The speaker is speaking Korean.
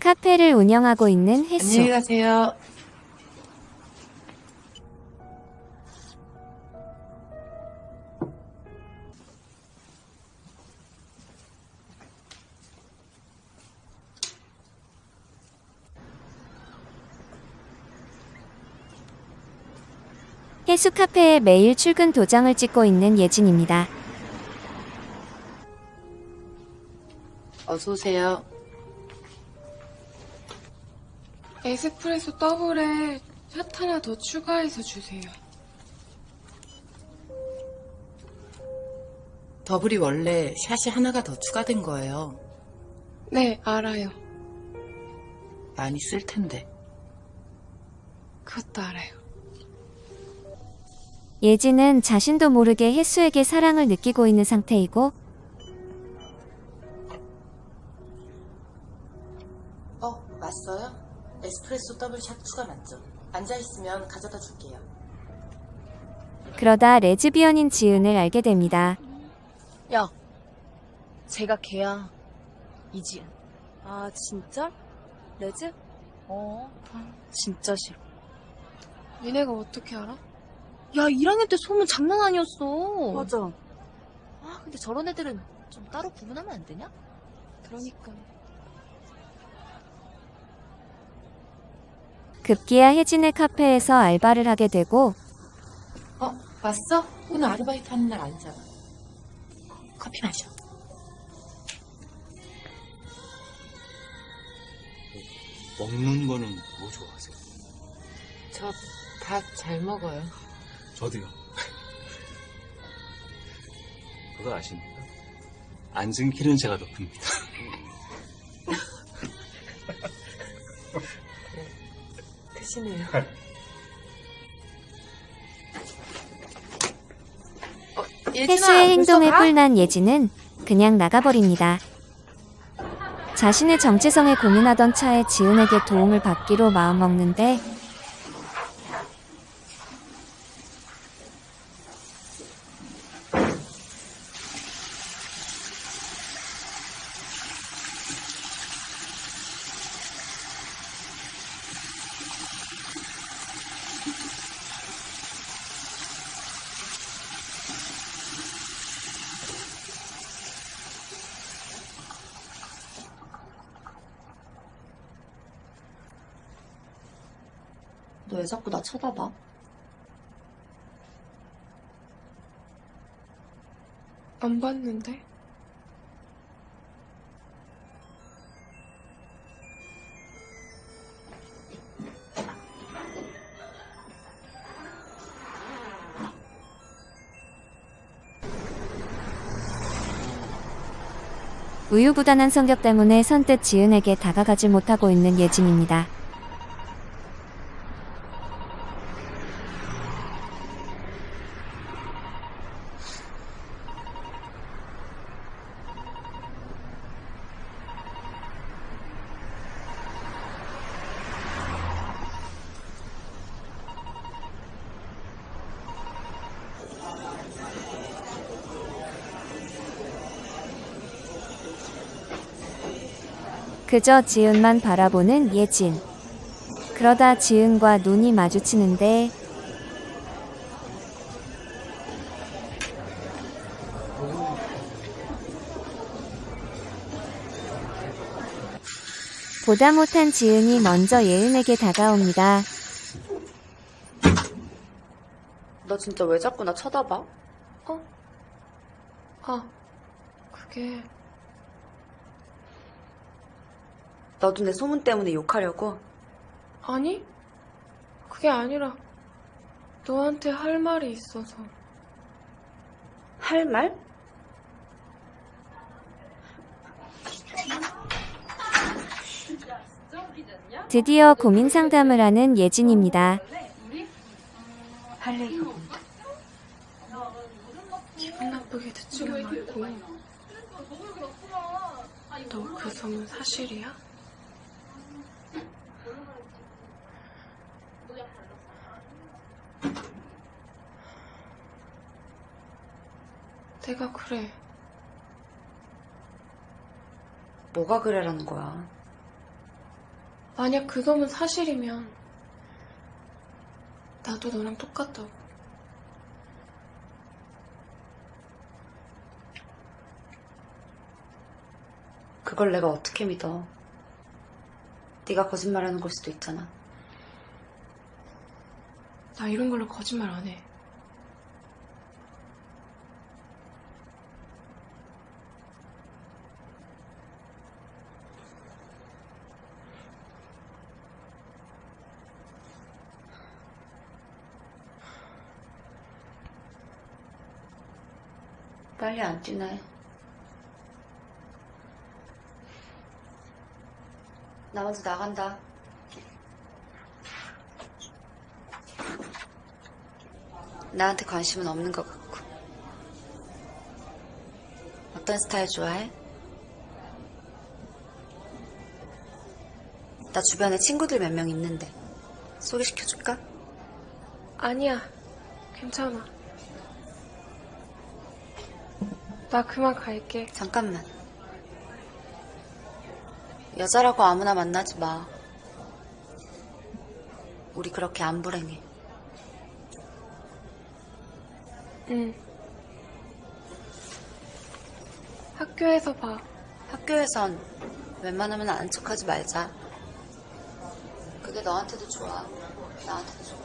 카페를 운영하고 있는 혜수. 안녕히 가세요. 혜수 카페에 매일 출근 도장을 찍고 있는 예진입니다. 어서 오세요. 에스프레소 더블에 샷 하나 더 추가해서 주세요. 더블이 원래 샷이 하나가 더 추가된 거예요. 네, 알아요. 많이 쓸 텐데. 그것도 알아요. 예진은 자신도 모르게 혜수에게 사랑을 느끼고 있는 상태이고 어, 왔어요? 에스프레소 더블 샷 추가 맞죠? 앉아있으면 가져다 줄게요. 그러다 레즈비언인 지은을 알게 됩니다. 야, 제가 걔야. 이지은. 아, 진짜? 레즈? 어, 진짜 싫어. 니네가 어떻게 알아? 야, 1학년 때 소문 장난 아니었어. 맞아. 아, 근데 저런 애들은 좀 따로 구분하면 안 되냐? 그러니까. 급기야 혜진의 카페에서 알바를 하게 되고 어, 왔어? 오늘 아르바이트 하는 날 아니잖아. 커피 마셔. 먹는 거는 뭐 좋아하세요? 저밥잘 먹어요. 저도요. 그거 아십니까? 앉은 키는 제가 더 큽니다. 크시네요. 어, 예진아, 혜수의 행동에 가? 뿔난 예진은 그냥 나가버립니다. 자신의 정체성에 고민하던 차에 지은에게 도움을 받기로 마음먹는데 너 왜 자꾸 나 쳐다봐? 안 봤는데? 우유부단한 성격 때문에 선뜻 지은에게 다가가지 못하고 있는 예진입니다. 그저 지은만 바라보는 예진. 그러다 지은과 눈이 마주치는데 보다 못한 지은이 먼저 예은에게 다가옵니다. 너 진짜 왜 자꾸 나 쳐다봐? 어? 아, 그게 너도 내 소문 때문에 욕하려고? 아니? 그게 아니라 너한테 할 말이 있어서. 할 말? 드디어 고민 상담을 하는 예진입니다. 할 얘기가 뭔데? 기분 나쁘게 듣지는 말고. 너 그 소문 사실이야? 내가 그래. 뭐가 그래라는 거야. 만약 그 소문 사실이면 나도 너랑 똑같다고. 그걸 내가 어떻게 믿어. 네가 거짓말하는 걸 수도 있잖아. 나 이런 걸로 거짓말 안 해. 빨리 안 뛰네. 나 먼저 나간다. 나한테 관심은 없는 것 같고. 어떤 스타일 좋아해? 나 주변에 친구들 몇 명 있는데 소개시켜줄까? 아니야. 괜찮아. 나 그만 갈게. 잠깐만. 여자라고 아무나 만나지 마. 우리 그렇게 안 불행해. 응. 학교에서 봐. 학교에선 웬만하면 아는 척하지 말자. 그게 너한테도 좋아. 나한테도 좋아.